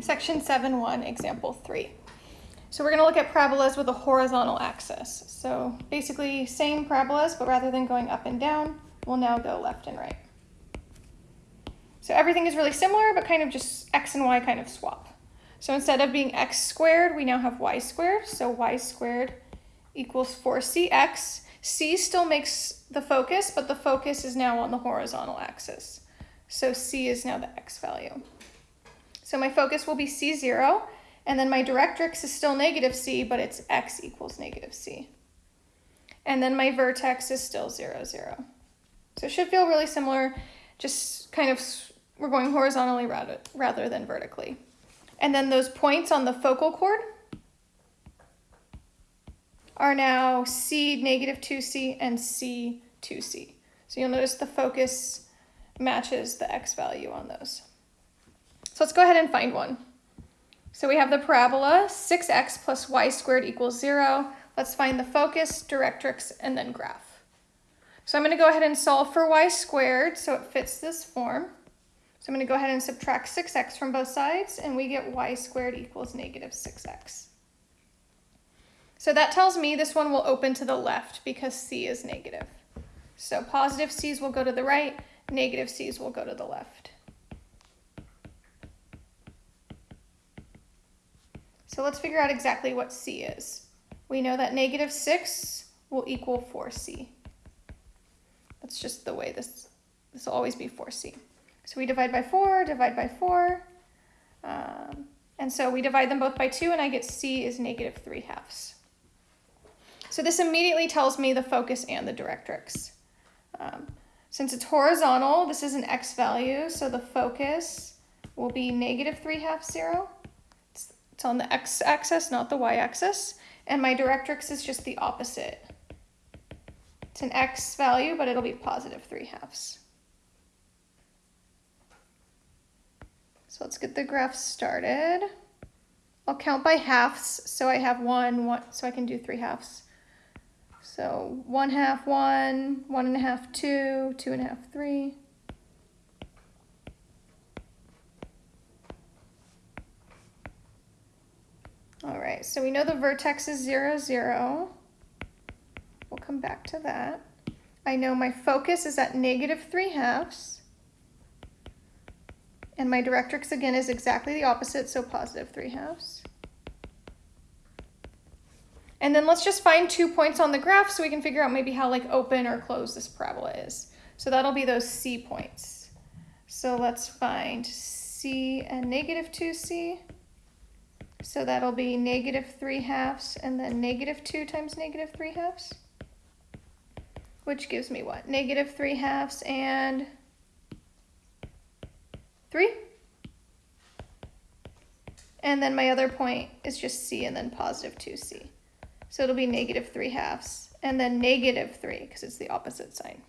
Section 7.1, example 3. So we're going to look at parabolas with a horizontal axis. So basically same parabolas, but rather than going up and down, we'll now go left and right. So everything is really similar, but kind of just x and y kind of swap. So instead of being x squared, we now have y squared. So y squared equals 4cx. c still makes the focus, but the focus is now on the horizontal axis. So c is now the x value. So my focus will be C0, and then my directrix is still negative C, but it's x equals negative C. And then my vertex is still 0, 0. So it should feel really similar, just kind of, we're going horizontally rather, rather than vertically. And then those points on the focal chord are now C negative 2C and C 2C. So you'll notice the focus matches the x value on those. So let's go ahead and find one. So we have the parabola 6x plus y squared equals 0. Let's find the focus, directrix, and then graph. So I'm going to go ahead and solve for y squared so it fits this form. So I'm going to go ahead and subtract 6x from both sides, and we get y squared equals negative 6x. So that tells me this one will open to the left because c is negative. So positive c's will go to the right, negative c's will go to the left. So let's figure out exactly what C is. We know that negative 6 will equal 4C. That's just the way this, this will always be 4C. So we divide by 4, divide by 4, um, and so we divide them both by 2, and I get C is negative 3 halves. So this immediately tells me the focus and the directrix. Um, since it's horizontal, this is an x value, so the focus will be negative 3 halves 0, it's on the x-axis, not the y-axis. And my directrix is just the opposite. It's an x value, but it'll be positive 3 halves. So let's get the graph started. I'll count by halves, so I have one, one so I can do 3 halves. So 1 half, 1, 1 and a half, 2, 2 and a half, 3. All so we know the vertex is 0, 0. We'll come back to that. I know my focus is at negative 3 halves. And my directrix, again, is exactly the opposite, so positive 3 halves. And then let's just find two points on the graph so we can figure out maybe how like open or closed this parabola is. So that'll be those C points. So let's find C and negative 2C. So that'll be negative 3 halves and then negative 2 times negative 3 halves. Which gives me what? Negative 3 halves and 3. And then my other point is just c and then positive 2c. So it'll be negative 3 halves and then negative 3 because it's the opposite sign.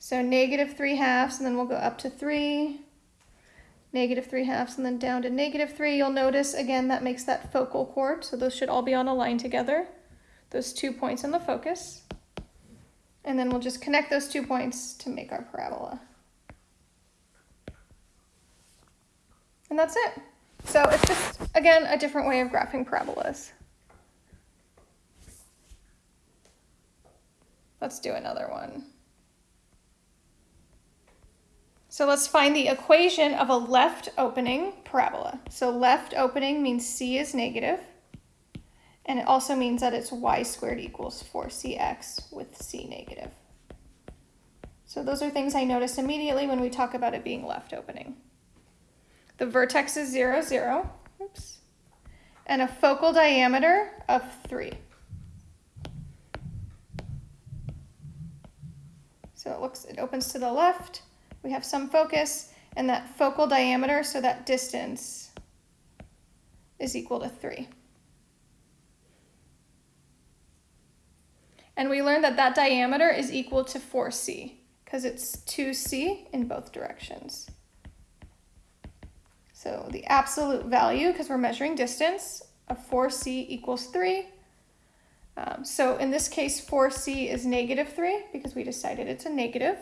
So negative 3 halves and then we'll go up to 3 negative 3 halves, and then down to negative 3. You'll notice, again, that makes that focal chord, so those should all be on a line together, those two points in the focus. And then we'll just connect those two points to make our parabola. And that's it. So it's just, again, a different way of graphing parabolas. Let's do another one. So let's find the equation of a left opening parabola. So left opening means c is negative, and it also means that it's y squared equals 4cx with c negative. So those are things I notice immediately when we talk about it being left opening. The vertex is 0, 0, oops, and a focal diameter of 3. So it looks, it opens to the left, we have some focus, and that focal diameter, so that distance, is equal to 3. And we learned that that diameter is equal to 4c, because it's 2c in both directions. So the absolute value, because we're measuring distance, of 4c equals 3. Um, so in this case, 4c is negative 3, because we decided it's a negative.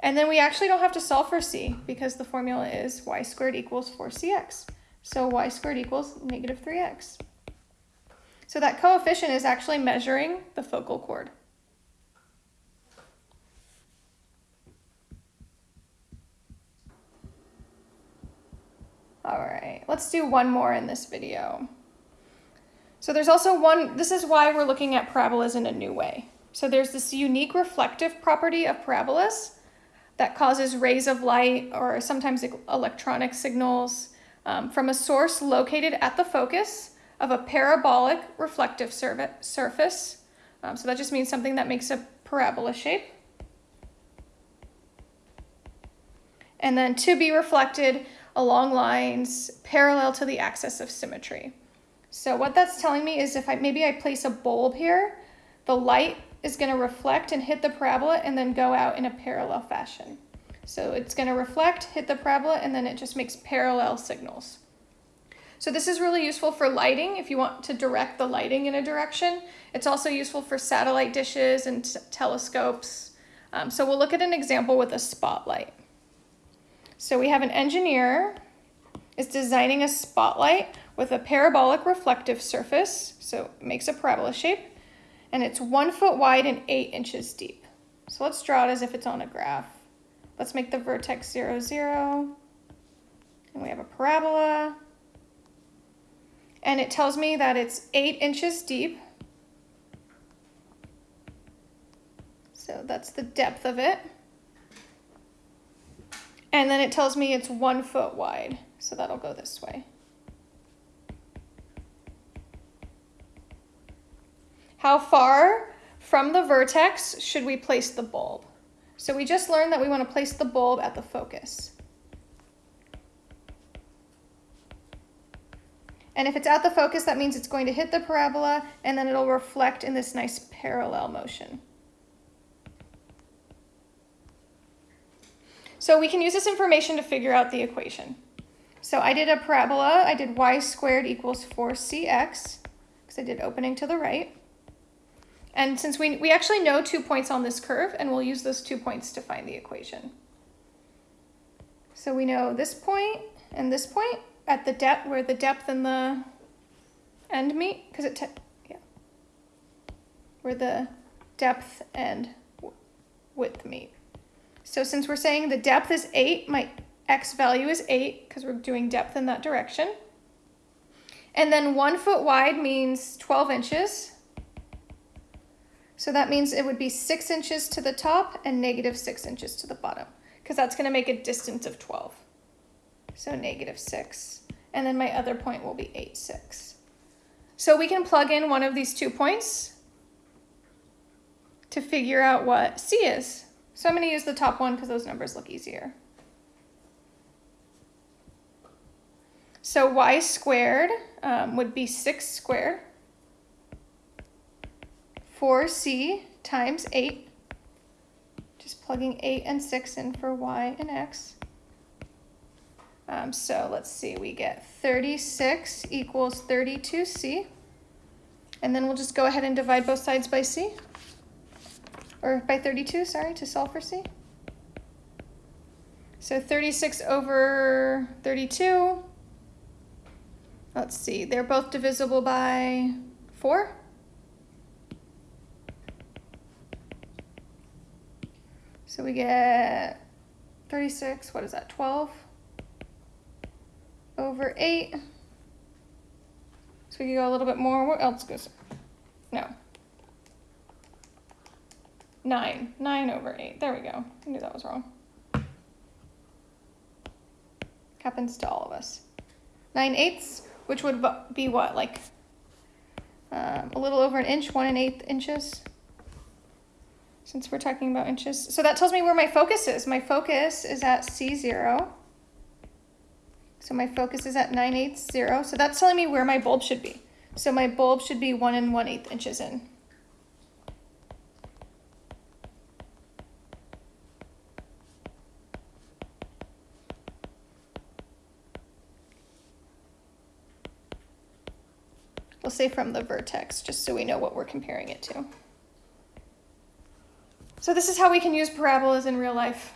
And then we actually don't have to solve for c because the formula is y squared equals 4cx. So y squared equals negative 3x. So that coefficient is actually measuring the focal chord. All right, let's do one more in this video. So there's also one, this is why we're looking at parabolas in a new way. So there's this unique reflective property of parabolas that causes rays of light or sometimes electronic signals um, from a source located at the focus of a parabolic reflective surface. Um, so that just means something that makes a parabola shape. And then to be reflected along lines parallel to the axis of symmetry. So what that's telling me is if I maybe I place a bulb here, the light is going to reflect and hit the parabola and then go out in a parallel fashion. So it's going to reflect, hit the parabola, and then it just makes parallel signals. So this is really useful for lighting if you want to direct the lighting in a direction. It's also useful for satellite dishes and telescopes. Um, so we'll look at an example with a spotlight. So we have an engineer is designing a spotlight with a parabolic reflective surface, so it makes a parabola shape, and it's one foot wide and eight inches deep. So let's draw it as if it's on a graph. Let's make the vertex zero, zero, and we have a parabola, and it tells me that it's eight inches deep. So that's the depth of it. And then it tells me it's one foot wide. So that'll go this way. How far from the vertex should we place the bulb? So we just learned that we want to place the bulb at the focus. And if it's at the focus, that means it's going to hit the parabola and then it'll reflect in this nice parallel motion. So we can use this information to figure out the equation. So I did a parabola, I did y squared equals 4cx, because I did opening to the right. And since we, we actually know two points on this curve, and we'll use those two points to find the equation. So we know this point and this point at the depth, where the depth and the end meet, because it, yeah, where the depth and width meet. So since we're saying the depth is 8, my x value is 8, because we're doing depth in that direction. And then 1 foot wide means 12 inches. So that means it would be six inches to the top and negative six inches to the bottom because that's gonna make a distance of 12. So negative six. And then my other point will be eight, six. So we can plug in one of these two points to figure out what C is. So I'm gonna use the top one because those numbers look easier. So y squared um, would be 6 squared 4c times 8, just plugging 8 and 6 in for y and x. Um, so let's see, we get 36 equals 32c. And then we'll just go ahead and divide both sides by c. Or by 32, sorry, to solve for c. So 36 over 32. Let's see, they're both divisible by 4. So we get 36, what is that, 12 over 8. So we can go a little bit more. What else goes? No. 9. 9 over 8. There we go. I knew that was wrong. Happens to all of us. 9 eighths, which would be what, like um, a little over an inch, 1 and 8 inches since we're talking about inches. So that tells me where my focus is. My focus is at C0. So my focus is at 9 eighths 0. So that's telling me where my bulb should be. So my bulb should be 1 and 1 8 inches in. We'll say from the vertex, just so we know what we're comparing it to. So this is how we can use parabolas in real life.